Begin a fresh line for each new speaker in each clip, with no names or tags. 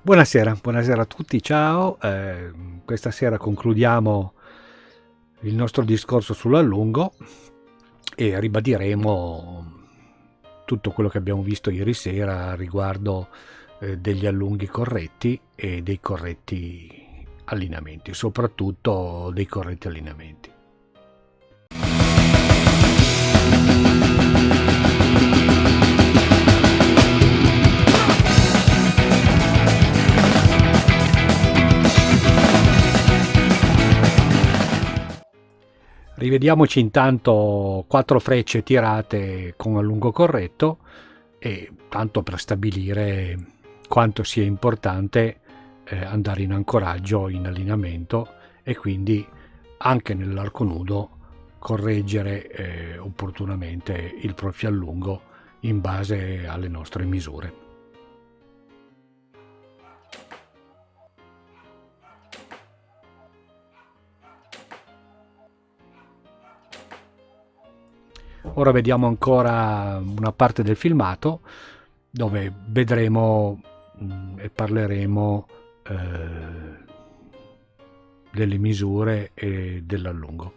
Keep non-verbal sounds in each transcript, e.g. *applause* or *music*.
Buonasera, buonasera a tutti, ciao. Eh, questa sera concludiamo il nostro discorso sull'allungo e ribadiremo tutto quello che abbiamo visto ieri sera riguardo eh, degli allunghi corretti e dei corretti allineamenti, soprattutto dei corretti allineamenti. Rivediamoci intanto quattro frecce tirate con allungo corretto e tanto per stabilire quanto sia importante eh, andare in ancoraggio in allineamento e quindi anche nell'arco nudo correggere eh, opportunamente il profilo allungo in base alle nostre misure. Ora vediamo ancora una parte del filmato dove vedremo mh, mm, e parleremo eh, delle misure e dell'allungo.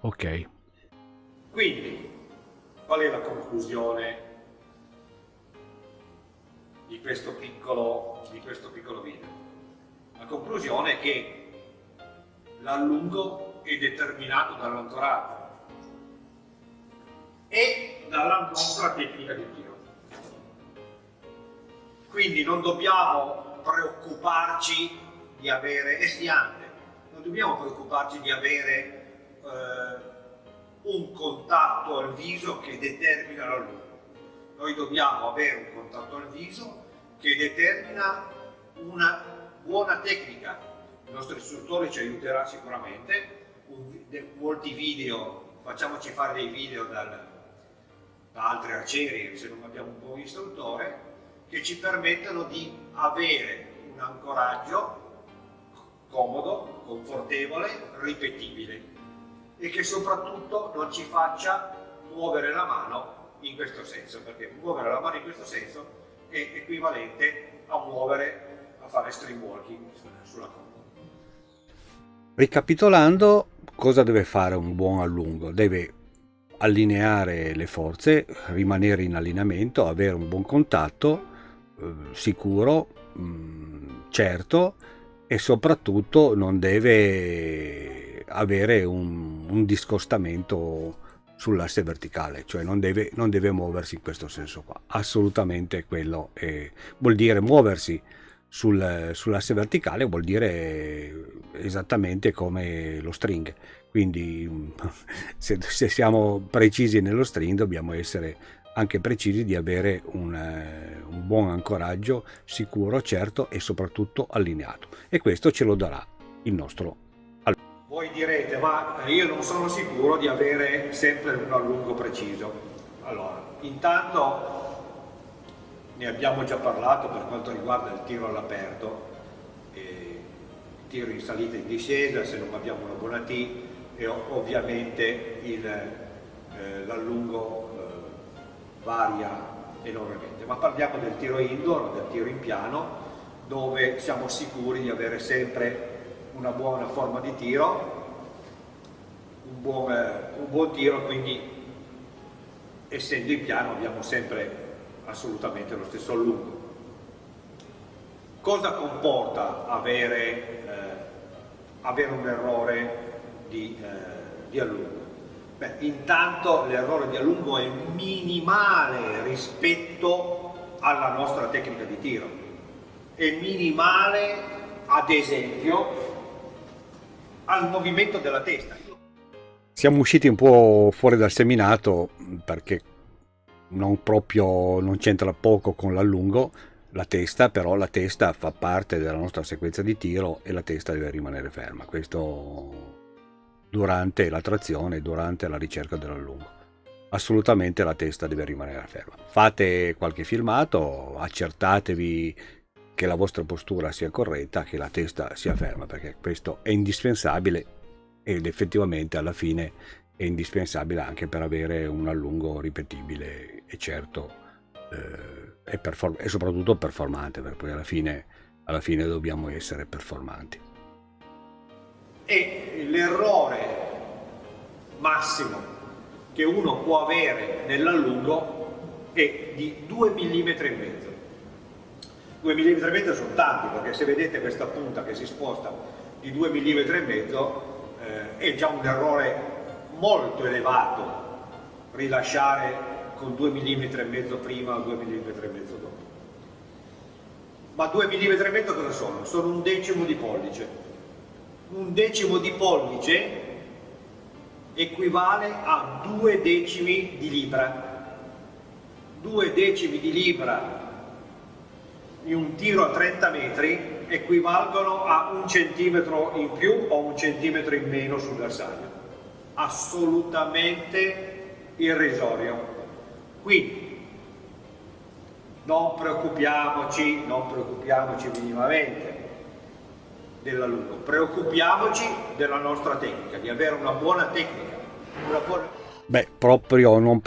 Ok.
Quindi, qual è la conclusione di questo piccolo, di questo piccolo video? La conclusione è che l'allungo è determinato dall'ancoraggio e dalla nostra tecnica di tiro. Quindi non dobbiamo preoccuparci di avere, e stiante, non dobbiamo preoccuparci di avere eh, un contatto al viso che determina la luce. Noi dobbiamo avere un contatto al viso che determina una buona tecnica. Il nostro istruttore ci aiuterà sicuramente, un, de, molti video, facciamoci fare dei video dal, da altri arcieri se non abbiamo un buon istruttore che ci permettono di avere un ancoraggio comodo, confortevole, ripetibile e che soprattutto non ci faccia muovere la mano in questo senso perché muovere la mano in questo senso è equivalente a muovere, a fare stream walking sulla comoda.
Ricapitolando, cosa deve fare un buon allungo? Deve allineare le forze, rimanere in allineamento, avere un buon contatto eh, sicuro, mh, mm, certo e soprattutto non deve avere un, un discostamento sull'asse verticale, cioè non deve, non deve, muoversi in questo senso qua. Assolutamente quello è, vuol dire muoversi sul, sull'asse verticale, vuol dire esattamente come lo string quindi *laughs* se, se, siamo precisi nello string dobbiamo essere anche precisi di avere un, eh, un buon ancoraggio sicuro, certo e soprattutto allineato. E questo ce lo darà il nostro
voi direte, ma io non sono sicuro di avere sempre un allungo preciso. Allora, intanto ne abbiamo già parlato per quanto riguarda il tiro all'aperto, il tiro in salita e in discesa, se non abbiamo una buona T, e ovviamente eh, l'allungo eh, varia enormemente. Ma parliamo del tiro indoor, del tiro in piano, dove siamo sicuri di avere sempre una buona forma di tiro, un buon, un buon tiro, quindi essendo in piano abbiamo sempre assolutamente lo stesso allungo. Cosa comporta avere, eh, avere un errore di allungo? Beh, intanto l'errore di allungo è minimale rispetto alla nostra tecnica di tiro. È minimale, ad esempio, al movimento della testa.
Siamo usciti un po' fuori dal seminato perché non proprio non c'entra poco con l'allungo la testa, però la testa fa parte della nostra sequenza di tiro e la testa deve rimanere ferma. Questo durante la trazione, durante la ricerca dell'allungo. Assolutamente la testa deve rimanere ferma. Fate qualche filmato, accertatevi che la vostra postura sia corretta, che la testa sia ferma, perché questo è indispensabile ed effettivamente alla fine è indispensabile anche per avere un allungo ripetibile e certo eh, e, e, soprattutto performante, perché alla fine alla fine dobbiamo essere performanti.
E l'errore massimo che uno può avere nell'allungo è di 2 mm e mezzo. 2 mm e mezzo sono tanti perché se vedete questa punta che si sposta di 2 mm e mezzo eh, è già un errore molto elevato rilasciare con 2 mm e mezzo prima o 2 mm e mezzo dopo. Ma 2 mm e mezzo cosa sono? Sono un decimo di pollice. Un decimo di pollice equivale a 2 decimi di libra. 2 decimi di libra in un tiro a 30 metri equivalgono a un centimetro in più o un centimetro in meno sul bersaglio. Assolutamente irrisorio. Quindi non preoccupiamoci, non preoccupiamoci minimamente dell'alunno, preoccupiamoci della nostra tecnica, di avere una buona tecnica. Una buona...
Beh, proprio non,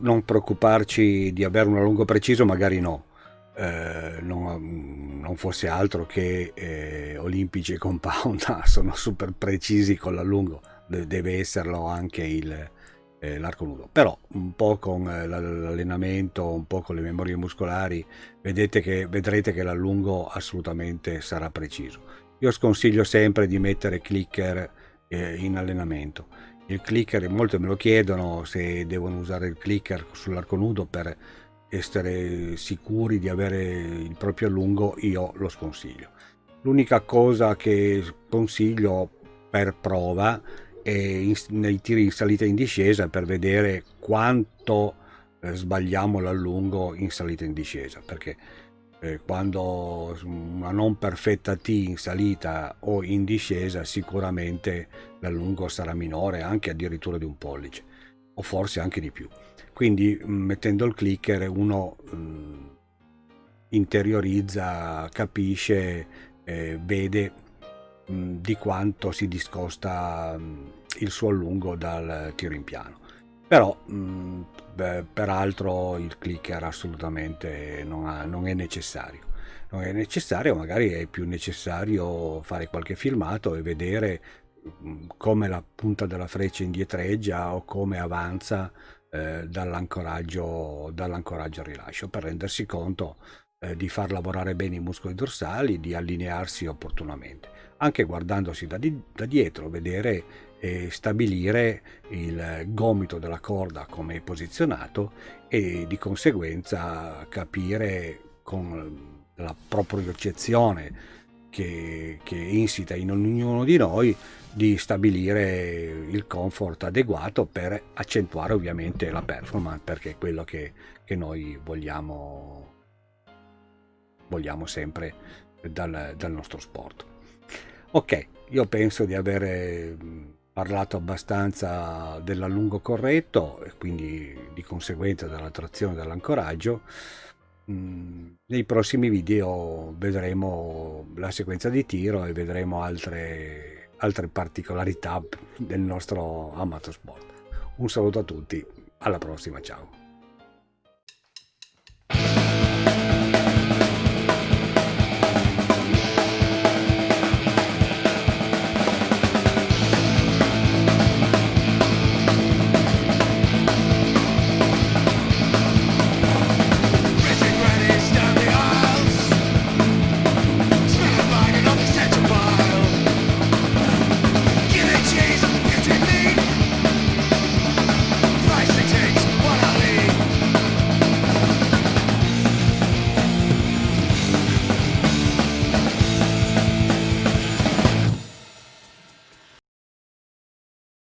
non, preoccuparci di avere un allungo preciso, magari no. Eh, non, non, fosse altro che eh, Olimpici e Compound *laughs* sono super precisi con l'allungo, deve esserlo anche il, eh, l'arco nudo però un po' con eh, l'allenamento un po' con le memorie muscolari vedete che, vedrete che l'allungo assolutamente sarà preciso io sconsiglio sempre di mettere clicker eh, in allenamento. Il clicker molti me lo chiedono se devono usare il clicker sull'arco nudo per essere sicuri di avere il proprio allungo io lo sconsiglio. L'unica cosa che consiglio per prova in, nei tiri in salita e in discesa per vedere quanto eh, sbagliamo l'allungo in salita e in discesa perché eh, quando una non perfetta T in salita o in discesa sicuramente l'allungo sarà minore anche addirittura di un pollice o forse anche di più. Quindi mm, mettendo il clicker uno mh, mm, interiorizza capisce eh, vede mh, mm, di quanto si discosta mh, il suo allungo dal tiro in piano. Però beh, peraltro il clicker assolutamente non, ha, non, è necessario. Non è necessario magari è più necessario fare qualche filmato e vedere come la punta della freccia indietreggia o come avanza eh, dall'ancoraggio dall'ancoraggio al rilascio per rendersi conto eh, di far lavorare bene i muscoli dorsali di allinearsi opportunamente. Anche guardandosi da, di, da dietro vedere e stabilire il gomito della corda come è posizionato e di conseguenza capire con la propriocezione che, che insita in ognuno di noi di stabilire il comfort adeguato per accentuare ovviamente la performance perché è quello che, che noi vogliamo, vogliamo sempre dal, dal nostro sport. Ok, io penso di avere parlato abbastanza dell'allungo corretto e quindi di conseguenza della trazione dell'ancoraggio. Mm, nei prossimi video vedremo la sequenza di tiro e vedremo altre, altre particolarità del nostro amato sport. Un saluto a tutti, alla prossima, ciao!